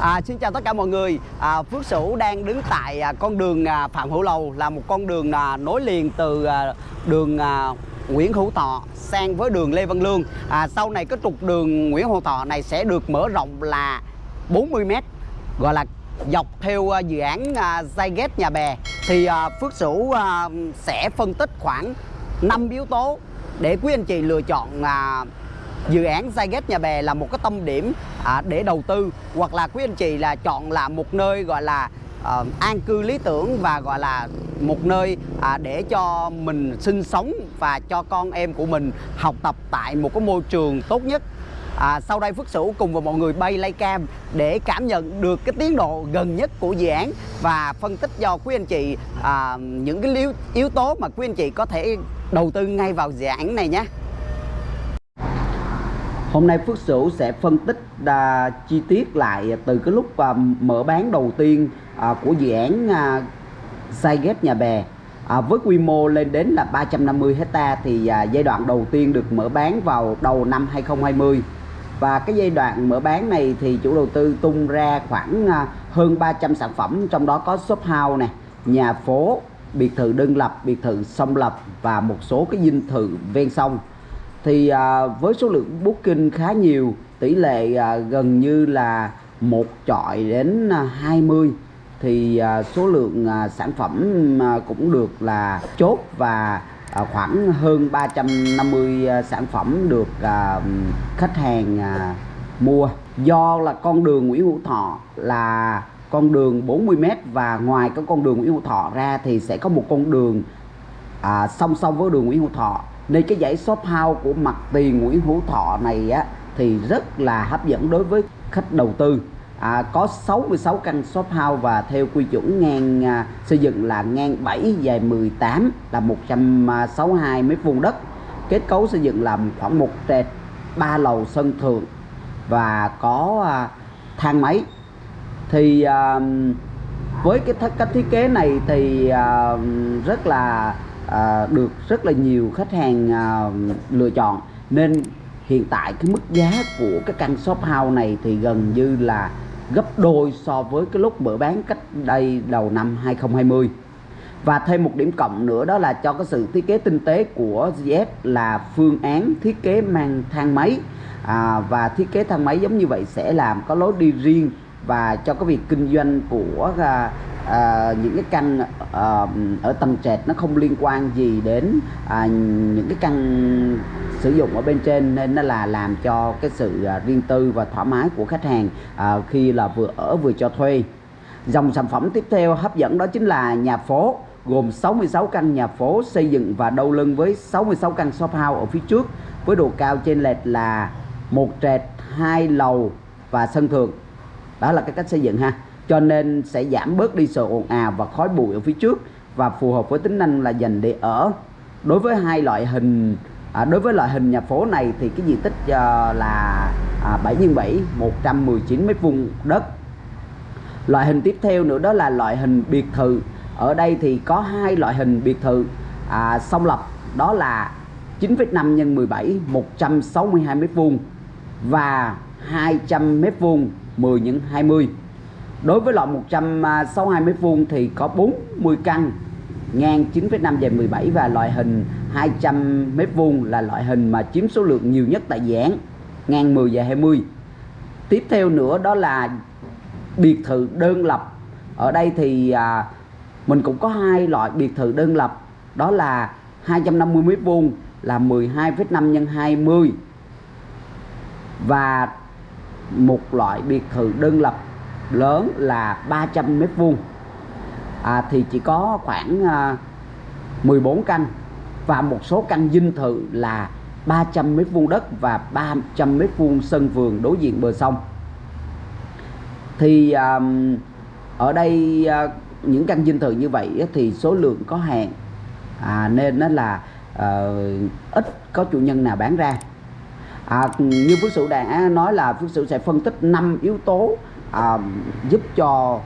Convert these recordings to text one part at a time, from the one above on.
À, xin chào tất cả mọi người. À, Phước Sửu đang đứng tại à, con đường à, Phạm Hữu Lầu là một con đường à, nối liền từ à, đường à, Nguyễn Hữu Thọ sang với đường Lê Văn Lương. À, sau này cái trục đường Nguyễn Hữu Thọ này sẽ được mở rộng là 40 m gọi là dọc theo à, dự án à, Zyget Nhà Bè thì à, Phước Sửu à, sẽ phân tích khoảng 5 yếu tố để quý anh chị lựa chọn à, dự án Zyget Nhà Bè là một cái tâm điểm à, để đầu tư hoặc là quý anh chị là chọn là một nơi gọi là à, an cư lý tưởng và gọi là một nơi à, để cho mình sinh sống và cho con em của mình học tập tại một cái môi trường tốt nhất À, sau đây Phước Sửu cùng với mọi người bay lay cam để cảm nhận được cái tiến độ gần nhất của dự án và phân tích cho quý anh chị à, những cái yếu, yếu tố mà quý anh chị có thể đầu tư ngay vào dự án này nhé. Hôm nay Phước Sửu sẽ phân tích à, chi tiết lại từ cái lúc à, mở bán đầu tiên à, của dự án à, ghép Nhà Bè. À, với quy mô lên đến là 350 hecta thì à, giai đoạn đầu tiên được mở bán vào đầu năm 2020 và cái giai đoạn mở bán này thì chủ đầu tư tung ra khoảng à, hơn 300 sản phẩm trong đó có shop house này nhà phố biệt thự đơn lập biệt thự song lập và một số cái dinh thự ven sông thì à, với số lượng booking khá nhiều tỷ lệ à, gần như là một chọi đến à, 20 thì à, số lượng à, sản phẩm à, cũng được là chốt và à, khoảng hơn 350 à, sản phẩm được à, khách hàng à, mua. Do là con đường Nguyễn Hữu Thọ là con đường 40m và ngoài cái con đường Nguyễn Hữu Thọ ra thì sẽ có một con đường à, song song với đường Nguyễn Hữu Thọ nên cái dãy shop house của mặt tiền Nguyễn Hữu Thọ này á thì rất là hấp dẫn đối với khách đầu tư. À, có 66 căn shop house và theo quy chuẩn ngang à, xây dựng là ngang 7 dài 18 là 162 mét vuông đất. Kết cấu xây dựng là khoảng một trệt ba lầu sân thượng và có à, thang máy. Thì à, với cái th cách thiết kế này thì à, rất là à, được rất là nhiều khách hàng à, lựa chọn. Nên hiện tại cái mức giá của cái căn shop house này thì gần như là gấp đôi so với cái lúc mở bán cách đây đầu năm 2020 và thêm một điểm cộng nữa đó là cho cái sự thiết kế tinh tế của GS là phương án thiết kế mang thang máy. À, và thiết kế thang máy giống như vậy sẽ làm có lối đi riêng và cho cái việc kinh doanh của à, à, những cái căn à, ở tầng trệt nó không liên quan gì đến à, những cái căn sử dụng ở bên trên nên nó là làm cho cái sự à, riêng tư và thoải mái của khách hàng à, khi là vừa ở vừa cho thuê. Dòng sản phẩm tiếp theo hấp dẫn đó chính là nhà phố gồm 66 căn nhà phố xây dựng và đầu lưng với 66 căn shop house ở phía trước với độ cao trên lệch là một trệt hai lầu và sân thượng. Đó là cái cách xây dựng ha cho nên sẽ giảm bớt đi sự ồn ào và khói bụi ở phía trước. Và phù hợp với tính năng là dành để ở. Đối với hai loại hình à, đối với loại hình nhà phố này thì cái diện tích à, là à, 7 x 7 119 mét vuông đất. Loại hình tiếp theo nữa đó là loại hình biệt thự. Ở đây thì có hai loại hình biệt thự à, song lập. Đó là 9,5 x 17 162 mét vuông và 200 mét vuông 10 x 20 đối với loại 162 à, mét vuông thì có 40 căn ngang 9,5 dài 17 và loại hình 200 mét vuông là loại hình mà chiếm số lượng nhiều nhất tại dự án ngang 10 dài 20 tiếp theo nữa đó là biệt thự đơn lập. Ở đây thì à, mình cũng có hai loại biệt thự đơn lập đó là 250 mét vuông là 12,5 x 20 và một loại biệt thự đơn lập lớn là 300 mét vuông. À, thì chỉ có khoảng à, 14 căn và một số căn dinh thự là 300 mét vuông đất và 300 mét vuông sân vườn đối diện bờ sông. Thì à, ở đây à, những căn dinh thự như vậy thì số lượng có hạn. À, nên nó là à, ít có chủ nhân nào bán ra. À, như Phước Sửu đã nói là Phước Sửu sẽ phân tích 5 yếu tố à, giúp cho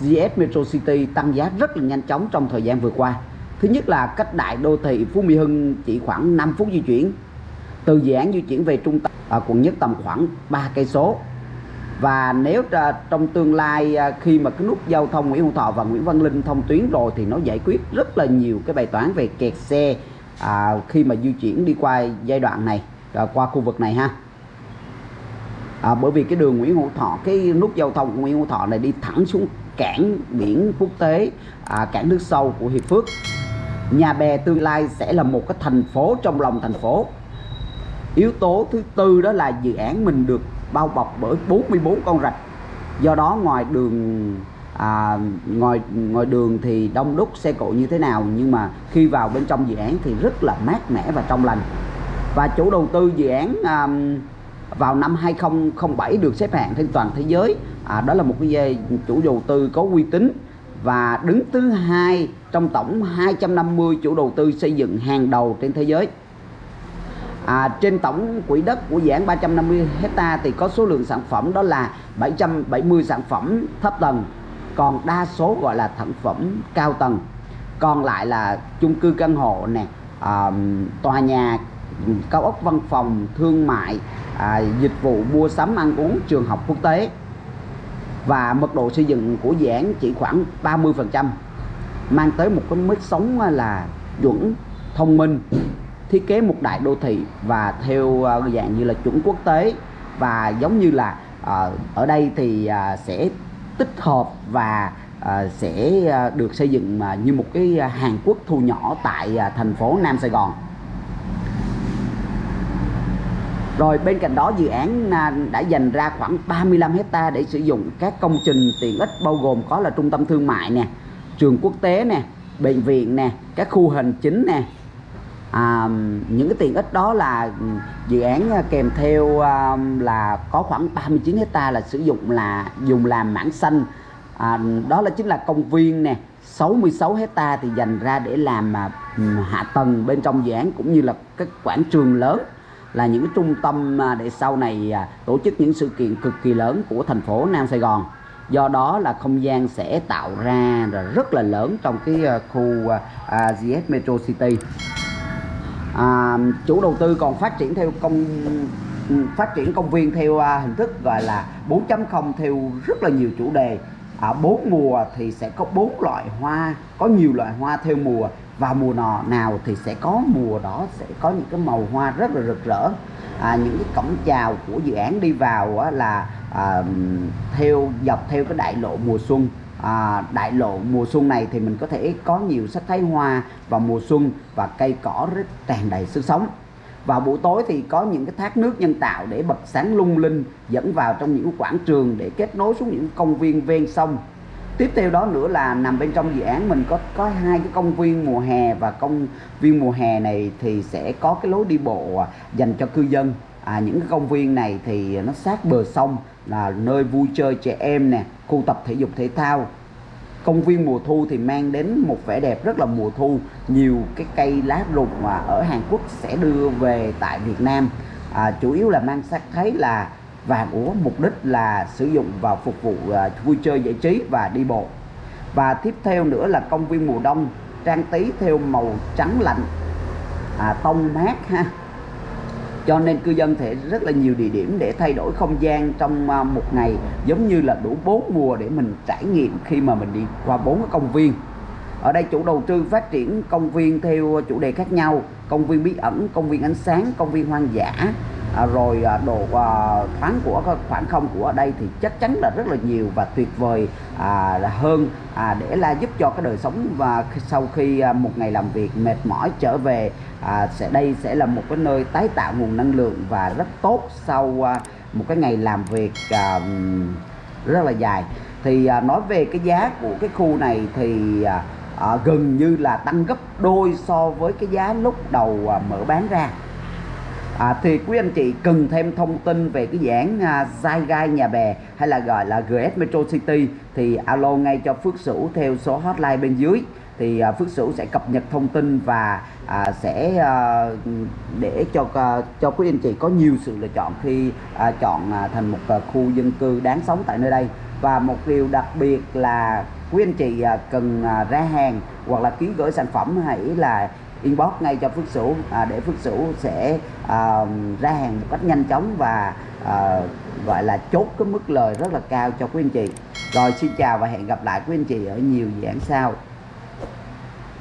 GS Metro City tăng giá rất là nhanh chóng trong thời gian vừa qua. Thứ nhất là cách đại đô thị Phú Mỹ Hưng chỉ khoảng 5 phút di chuyển. Từ dự án di chuyển về trung tâm à, quận nhất tầm khoảng 3 cây số. Và nếu à, trong tương lai à, khi mà cái nút giao thông Nguyễn Hữu Thọ và Nguyễn Văn Linh thông tuyến rồi thì nó giải quyết rất là nhiều cái bài toán về kẹt xe à, khi mà di chuyển đi qua giai đoạn này à, qua khu vực này ha à, bởi vì cái đường Nguyễn Hữu Thọ cái nút giao thông Nguyễn Hữu Thọ này đi thẳng xuống cảng biển quốc tế à, cảng nước sâu của Hiệp Phước. Nhà Bè tương lai sẽ là một cái thành phố trong lòng thành phố. Yếu tố thứ tư đó là dự án mình được bao bọc bởi 44 con rạch. Do đó ngoài đường à, ngoài ngoài đường thì đông đúc xe cộ như thế nào nhưng mà khi vào bên trong dự án thì rất là mát mẻ và trong lành. Và chủ đầu tư dự án à, vào năm 2007 được xếp hạng trên toàn thế giới. À, đó là một cái à, chủ đầu tư có uy tín. Và đứng thứ hai trong tổng 250 chủ đầu tư xây dựng hàng đầu trên thế giới. À, trên tổng quỹ đất của dự án 350 hecta thì có số lượng sản phẩm đó là 770 sản phẩm thấp tầng còn đa số gọi là sản phẩm cao tầng. Còn lại là chung cư căn hộ nè à, tòa nhà cao ốc văn phòng thương mại à, dịch vụ mua sắm ăn uống trường học quốc tế. Và mật độ xây dựng của dự án chỉ khoảng 30 phần trăm mang tới một cái mức sống à, là chuẩn thông minh thiết kế một đại đô thị và theo à, dạng như là chuẩn quốc tế. Và giống như là à, ở đây thì sẽ tích hợp và sẽ được xây dựng như một cái Hàn Quốc thu nhỏ tại thành phố Nam Sài Gòn. Rồi bên cạnh đó dự án à, đã dành ra khoảng 35 hecta để sử dụng các công trình tiện ích bao gồm có là trung tâm thương mại nè trường quốc tế nè bệnh viện nè các khu hành chính nè. À, những cái tiện ích đó là ừ, dự án à, kèm theo à, là có khoảng 39 hecta là sử dụng là dùng làm mảng xanh. À, đó là chính là công viên nè. 66 hecta thì dành ra để làm à, ừ, hạ tầng bên trong dự án cũng như là các quảng trường lớn là những trung tâm à, để sau này à, tổ chức những sự kiện cực kỳ lớn của thành phố Nam Sài Gòn. Do đó là không gian sẽ tạo ra rất là lớn trong cái à, khu GS Metro City. À, chủ đầu tư còn phát triển theo công ừ, phát triển công viên theo hình thức gọi là 4.0 theo rất là nhiều chủ đề. Ở bốn mùa thì sẽ có bốn loại hoa có nhiều loại hoa theo mùa và mùa nọ nào thì sẽ có mùa đó sẽ có những cái màu hoa rất là rực rỡ. À, những cái cổng chào của dự án đi vào á, là à, theo dọc theo cái đại lộ mùa xuân. À, đại lộ mùa xuân này thì mình có thể có nhiều sắc thái hoa vào mùa xuân và cây cỏ rất tràn đầy sức sống. Vào buổi tối thì có những cái thác nước nhân tạo để bật sáng lung linh dẫn vào trong những quảng trường để kết nối xuống những công viên ven sông tiếp theo đó nữa là nằm bên trong dự án mình có có hai cái công viên mùa hè và công viên mùa hè này thì sẽ có cái lối đi bộ à, dành cho cư dân. À, những cái công viên này thì nó sát bờ sông là nơi vui chơi trẻ em nè khu tập thể dục thể thao. Công viên mùa thu thì mang đến một vẻ đẹp rất là mùa thu. Nhiều cái cây lá rụng mà ở Hàn Quốc sẽ đưa về tại Việt Nam. À, chủ yếu là mang sắc thấy là và hàng uống mục đích là sử dụng vào phục vụ à, vui chơi giải trí và đi bộ. Và tiếp theo nữa là công viên mùa đông trang trí theo màu trắng lạnh à, tông mát ha. Cho nên cư dân thể rất là nhiều địa điểm để thay đổi không gian trong à, một ngày giống như là đủ bốn mùa để mình trải nghiệm khi mà mình đi qua bốn cái công viên. Ở đây chủ đầu tư phát triển công viên theo chủ đề khác nhau công viên bí ẩn công viên ánh sáng công viên hoang dã à, rồi à, độ à, thoáng của khoảng không của ở đây thì chắc chắn là rất là nhiều và tuyệt vời à, hơn à, để là giúp cho cái đời sống và sau khi à, một ngày làm việc mệt mỏi trở về à, sẽ đây sẽ là một cái nơi tái tạo nguồn năng lượng và rất tốt sau à, một cái ngày làm việc à, rất là dài. Thì à, nói về cái giá của cái khu này thì à, à, gần như là tăng gấp đôi so với cái giá lúc đầu à, mở bán ra à, thì quý anh chị cần thêm thông tin về cái dạng à, Gai Nhà Bè hay là gọi là GS Metro City thì alo ngay cho Phước Sửu theo số hotline bên dưới. Thì à, Phước Sửu sẽ cập nhật thông tin và à, sẽ à, để cho à, cho quý anh chị có nhiều sự lựa chọn khi à, chọn à, thành một à, khu dân cư đáng sống tại nơi đây. Và một điều đặc biệt là quý anh chị à, cần à, ra hàng hoặc là ký gửi sản phẩm hãy là inbox ngay cho Phước Sửu. À, để Phước Sửu sẽ à, ra hàng một cách nhanh chóng và à, gọi là chốt cái mức lời rất là cao cho quý anh chị. Rồi xin chào và hẹn gặp lại quý anh chị ở nhiều dự án sau.